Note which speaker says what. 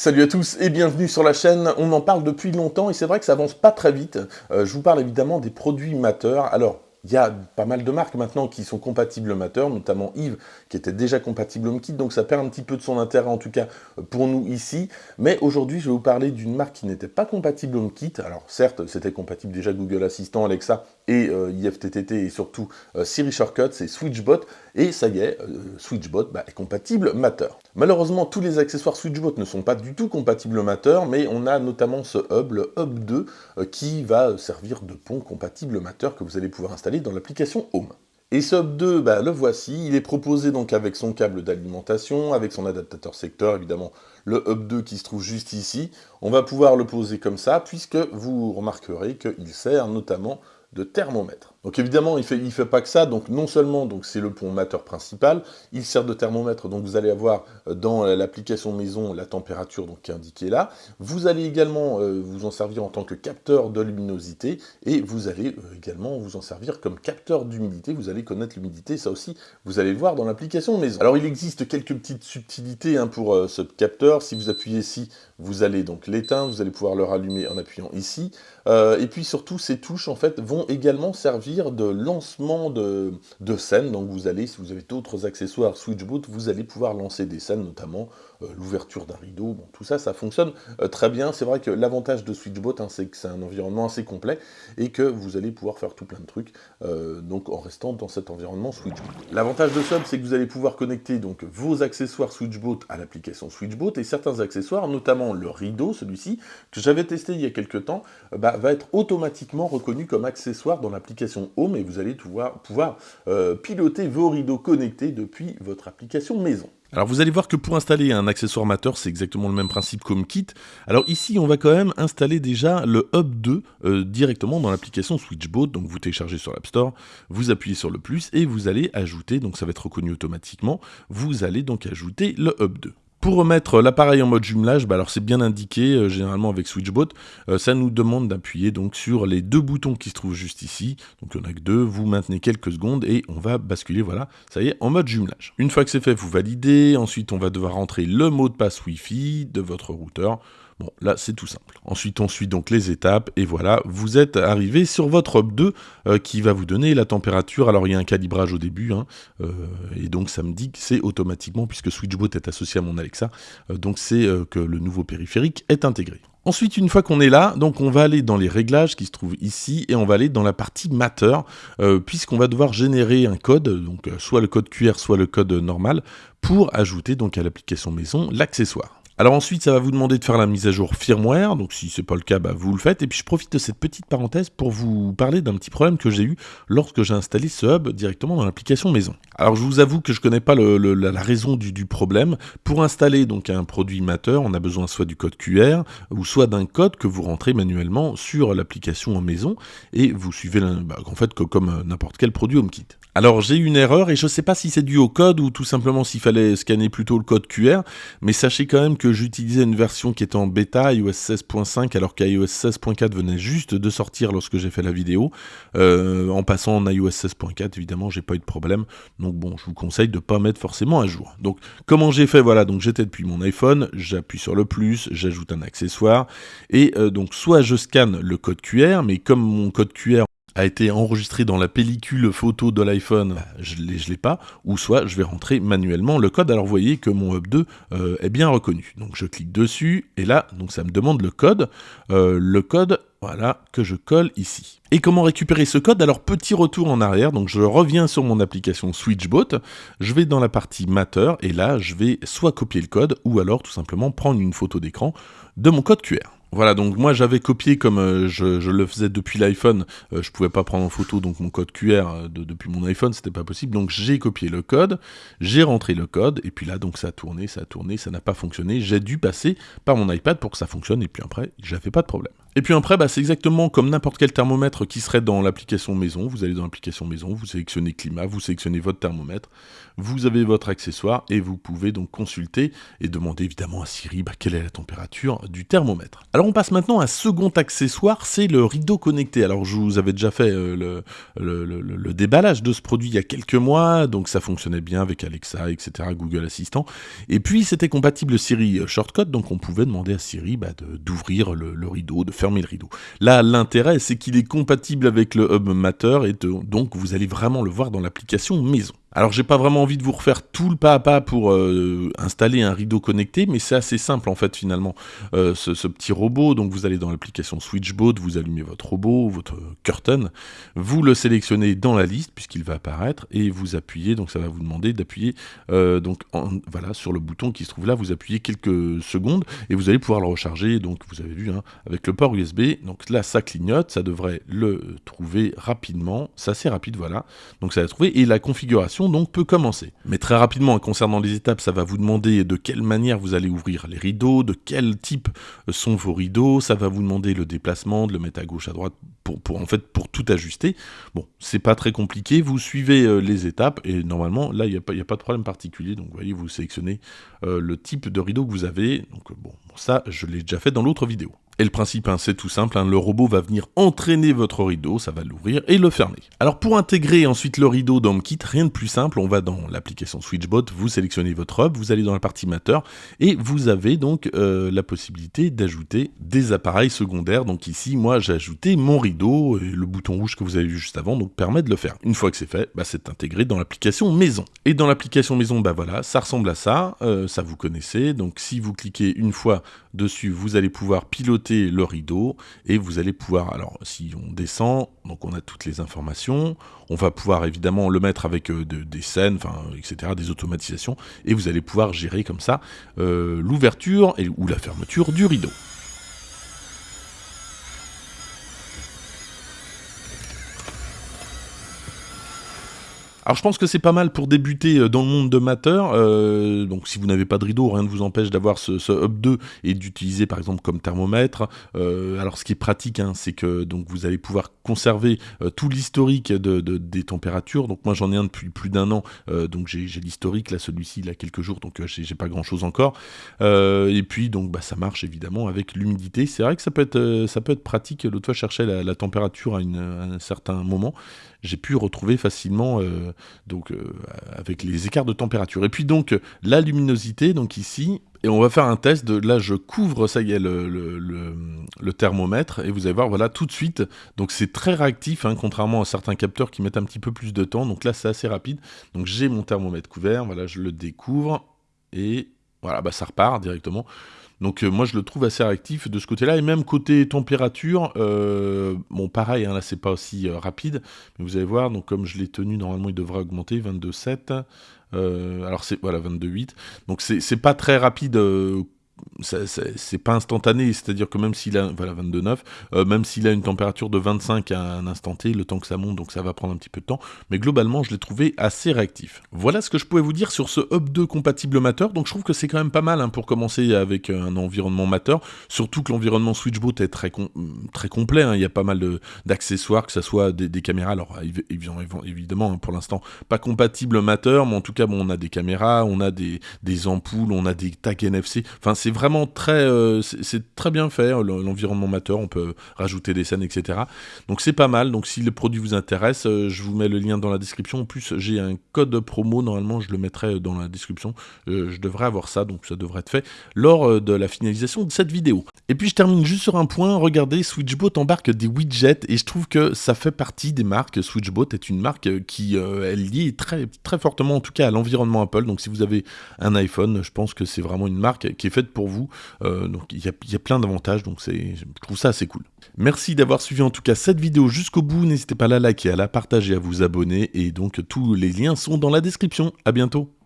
Speaker 1: Salut à tous et bienvenue sur la chaîne. On en parle depuis longtemps et c'est vrai que ça avance pas très vite. Euh, je vous parle évidemment des produits mateurs. Alors, il y a pas mal de marques maintenant qui sont compatibles Matter, notamment Yves qui était déjà compatible HomeKit, donc ça perd un petit peu de son intérêt en tout cas pour nous ici. Mais aujourd'hui je vais vous parler d'une marque qui n'était pas compatible HomeKit. Alors certes c'était compatible déjà Google Assistant, Alexa et euh, IFTTT et surtout euh, Siri Shortcut, c'est Switchbot. Et ça y est, euh, Switchbot bah, est compatible Matter. Malheureusement tous les accessoires Switchbot ne sont pas du tout compatibles Matter, mais on a notamment ce hub, le hub 2, qui va servir de pont compatible Matter que vous allez pouvoir installer dans l'application Home. Et ce Hub 2, bah, le voici, il est proposé donc avec son câble d'alimentation, avec son adaptateur secteur, évidemment le Hub 2 qui se trouve juste ici. On va pouvoir le poser comme ça, puisque vous remarquerez qu'il sert notamment de thermomètre. Donc évidemment, il ne fait, pas que ça, donc non seulement donc c'est le pont mateur principal, il sert de thermomètre, donc vous allez avoir euh, dans l'application maison la température donc, qui est indiquée là. Vous allez également euh, vous en servir en tant que capteur de luminosité, et vous allez euh, également vous en servir comme capteur d'humidité, vous allez connaître l'humidité, ça aussi vous allez le voir dans l'application maison. Alors il existe quelques petites subtilités hein, pour ce capteur, si vous appuyez ici, vous allez donc l'éteindre, vous allez pouvoir le rallumer en appuyant ici, et puis surtout ces touches en fait vont également servir de lancement de, de scènes. Donc vous allez, si vous avez d'autres accessoires Switchboot, vous allez pouvoir lancer des scènes, notamment euh, l'ouverture d'un rideau. Bon, tout ça, ça fonctionne euh, très bien. C'est vrai que l'avantage de Switchbot, hein, c'est que c'est un environnement assez complet et que vous allez pouvoir faire tout plein de trucs euh, donc en restant dans cet environnement Switchbot. L'avantage de Sub, c'est que vous allez pouvoir connecter donc vos accessoires Switchbot à l'application Switchbot et certains accessoires, notamment le rideau, celui-ci, que j'avais testé il y a quelques temps, bah, va être automatiquement reconnu comme accessoire dans l'application Home et vous allez pouvoir, euh, piloter vos rideaux connectés depuis votre application maison.
Speaker 2: Alors vous allez voir que pour installer un accessoire Matter, c'est exactement le même principe qu'HomeKit. Alors ici, on va quand même installer déjà le Hub 2 euh, directement dans l'application Switchbot. Donc vous téléchargez sur l'App Store, vous appuyez sur le plus et vous allez ajouter, donc ça va être reconnu automatiquement, vous allez donc ajouter le Hub 2. Pour remettre l'appareil en mode jumelage, bah c'est bien indiqué, euh, généralement avec Switchbot, euh, ça nous demande d'appuyer donc sur les deux boutons qui se trouvent juste ici, donc il n'y en a que deux, vous maintenez quelques secondes et on va basculer, voilà, ça y est, en mode jumelage. Une fois que c'est fait, vous validez, ensuite on va devoir rentrer le mot de passe Wi-Fi de votre routeur, Bon, là, c'est tout simple. Ensuite, on suit donc les étapes, et voilà, vous êtes arrivé sur votre Hub 2, euh, qui va vous donner la température. Alors, il y a un calibrage au début, hein, euh, et donc ça me dit que c'est automatiquement, puisque Switchbot est associé à mon Alexa, euh, donc c'est que le nouveau périphérique est intégré. Ensuite, une fois qu'on est là, donc on va aller dans les réglages qui se trouvent ici et on va aller dans la partie Matter, puisqu'on va devoir générer un code, donc soit le code QR, soit le code normal, pour ajouter donc à l'application maison l'accessoire. Alors ensuite, ça va vous demander de faire la mise à jour firmware, donc si c'est pas le cas, bah, vous le faites. Et puis je profite de cette petite parenthèse pour vous parler d'un petit problème que j'ai eu lorsque j'ai installé ce hub directement dans l'application maison. Alors je vous avoue que je connais pas la, raison du, problème. Pour installer donc un produit Matter, on a besoin soit du code QR ou soit d'un code que vous rentrez manuellement sur l'application en maison et vous suivez bah, en fait comme n'importe quel produit HomeKit. Alors j'ai une erreur et je ne sais pas si c'est dû au code ou tout simplement s'il fallait scanner plutôt le code QR, mais sachez quand même que j'utilisais une version qui était en bêta iOS 16.5 alors qu'iOS 16.4 venait juste de sortir lorsque j'ai fait la vidéo. Euh, en passant en iOS 16.4 évidemment j'ai pas eu de problème, donc bon je vous conseille de pas mettre forcément à jour. Donc comment j'ai fait? Voilà, donc j'étais depuis mon iPhone, j'appuie sur le plus, j'ajoute un accessoire et euh, donc soit je scanne le code QR, mais comme mon code QR a été enregistré dans la pellicule photo de l'iPhone, je ne l'ai pas, ou soit je vais rentrer manuellement le code. Alors vous voyez que mon Hub 2 euh, est bien reconnu. Donc je clique dessus, et là, donc ça me demande le code. Euh, le code, voilà, que je colle ici. Et comment récupérer ce code? Alors petit retour en arrière, donc je reviens sur mon application Switchbot, je vais dans la partie Matter, et là je vais soit copier le code, ou alors tout simplement prendre une photo d'écran de mon code QR. Voilà, donc moi j'avais copié comme euh, je, le faisais depuis l'iPhone, euh, je pouvais pas prendre en photo donc mon code QR euh, depuis mon iPhone, c'était pas possible, donc j'ai copié le code, j'ai rentré le code, et puis là donc ça a tourné, ça a tourné, ça n'a pas fonctionné, j'ai dû passer par mon iPad pour que ça fonctionne, et puis après j'avais pas de problème. Et puis après, bah, c'est exactement comme n'importe quel thermomètre qui serait dans l'application maison. Vous allez dans l'application maison, vous sélectionnez climat, vous sélectionnez votre thermomètre, vous avez votre accessoire et vous pouvez donc consulter et demander évidemment à Siri bah, quelle est la température du thermomètre. On passe maintenant à un second accessoire, c'est le rideau connecté. Alors je vous avais déjà fait euh, le, déballage de ce produit il y a quelques mois, donc ça fonctionnait bien avec Alexa, etc., Google Assistant. Et puis c'était compatible Siri Shortcut, donc on pouvait demander à Siri bah, d'ouvrir le, rideau, de fermer le rideau. Là l'intérêt c'est qu'il est compatible avec le Hub Matter et donc vous allez vraiment le voir dans l'application maison. Alors j'ai pas vraiment envie de vous refaire tout le pas à pas pour euh, installer un rideau connecté, mais c'est assez simple en fait finalement. Euh, ce, petit robot, donc vous allez dans l'application Switchbot, vous allumez votre robot, votre curtain, vous le sélectionnez dans la liste puisqu'il va apparaître et vous appuyez, donc ça va vous demander d'appuyer euh, donc voilà sur le bouton qui se trouve là, vous appuyez quelques secondes et vous allez pouvoir le recharger. Donc vous avez vu hein, avec le port USB, donc là ça clignote, ça devrait le trouver rapidement, c'est assez rapide voilà. Donc ça va trouver et la configuration donc peut commencer. Mais très rapidement, concernant les étapes, ça va vous demander de quelle manière vous allez ouvrir les rideaux, de quel type sont vos rideaux, ça va vous demander le déplacement, de le mettre à gauche, à droite, pour, en fait pour tout ajuster. Bon, c'est pas très compliqué, vous suivez euh, les étapes et normalement là il n'y a, a, pas de problème particulier. Donc vous voyez, vous sélectionnez euh, le type de rideau que vous avez. Donc bon, ça je l'ai déjà fait dans l'autre vidéo. Et le principe, hein, c'est tout simple, hein, le robot va venir entraîner votre rideau, ça va l'ouvrir et le fermer. Alors pour intégrer ensuite le rideau dans HomeKit, rien de plus simple, on va dans l'application Switchbot, vous sélectionnez votre hub, vous allez dans la partie Matter, et vous avez donc euh, la possibilité d'ajouter des appareils secondaires. Donc ici, moi j'ai ajouté mon rideau, et le bouton rouge que vous avez vu juste avant, donc permet de le faire. Une fois que c'est fait, bah, c'est intégré dans l'application maison. Et dans l'application maison, bah voilà, ça ressemble à ça, euh, ça vous connaissez, donc si vous cliquez une fois dessus, vous allez pouvoir piloter le rideau et vous allez pouvoir, alors si on descend, donc on a toutes les informations, on va pouvoir évidemment le mettre avec euh, des scènes, enfin, etc., des automatisations, et vous allez pouvoir gérer comme ça euh, l'ouverture ou la fermeture du rideau. Alors je pense que c'est pas mal pour débuter euh, dans le monde de Matter. Euh, donc si vous n'avez pas de rideau, rien ne vous empêche d'avoir ce, Hub 2 et d'utiliser par exemple comme thermomètre. Euh, alors ce qui est pratique, hein, c'est que donc vous allez pouvoir conserver tout l'historique de, des températures. Donc moi j'en ai un depuis plus d'un an, donc j'ai l'historique. Là celui-ci il a quelques jours, donc j'ai pas grand-chose encore. et puis donc bah, ça marche évidemment avec l'humidité. C'est vrai que ça peut être pratique. L'autre fois je cherchais la, température à, un certain moment. J'ai pu retrouver facilement donc euh, avec les écarts de température. Et puis donc la luminosité, donc ici, et on va faire un test, de, là je couvre, ça y est, le, le, thermomètre, et vous allez voir, voilà, tout de suite, donc c'est très réactif, hein, contrairement à certains capteurs qui mettent un petit peu plus de temps, donc là c'est assez rapide, donc j'ai mon thermomètre couvert, voilà, je le découvre, et voilà, bah ça repart directement. Donc euh, moi je le trouve assez réactif de ce côté-là, et même côté température, euh, bon pareil, hein, là c'est pas aussi euh, rapide, mais vous allez voir, donc comme je l'ai tenu, normalement il devrait augmenter, 22,7, alors c'est, voilà, 22,8, donc c'est pas très rapide c'est pas instantané, c'est-à-dire que même s'il a, voilà, 22,9, euh, même s'il a une température de 25 à un instant T, le temps que ça monte, donc ça va prendre un petit peu de temps, mais globalement, je l'ai trouvé assez réactif. Voilà ce que je pouvais vous dire sur ce Hub 2 compatible Matter, donc je trouve que c'est quand même pas mal hein, pour commencer avec un environnement Matter, surtout que l'environnement Switchbot est très, très complet, hein. il y a pas mal d'accessoires, que ce soit des, caméras, alors évidemment, hein, pour l'instant, pas compatible Matter, mais en tout cas, bon, on a des caméras, on a des, des ampoules, on a des tags NFC, enfin c'est vraiment très, euh, c'est très bien fait, hein, l'environnement matter, on peut rajouter des scènes, etc. Donc c'est pas mal, donc si le produit vous intéresse, euh, je vous mets le lien dans la description. En plus, j'ai un code promo, normalement je le mettrai dans la description. Euh, je devrais avoir ça, donc ça devrait être fait lors de la finalisation de cette vidéo. Et puis je termine juste sur un point, regardez, Switchbot embarque des widgets, et je trouve que ça fait partie des marques. Switchbot est une marque qui est liée très, très fortement, en tout cas, à l'environnement Apple. Donc si vous avez un iPhone, je pense que c'est vraiment une marque qui est faite pour vous. Euh, donc il y, a, plein d'avantages, donc je trouve ça assez cool. Merci d'avoir suivi en tout cas cette vidéo jusqu'au bout. N'hésitez pas à la liker, à la partager, à vous abonner. Et donc tous les liens sont dans la description. À bientôt.